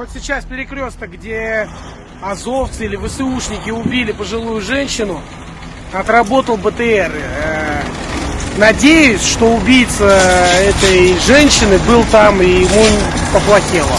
Вот сейчас перекресток, где азовцы или ВСУшники убили пожилую женщину. Отработал БТР. Э, надеюсь, что убийца э, этой женщины был там и ему поплохело.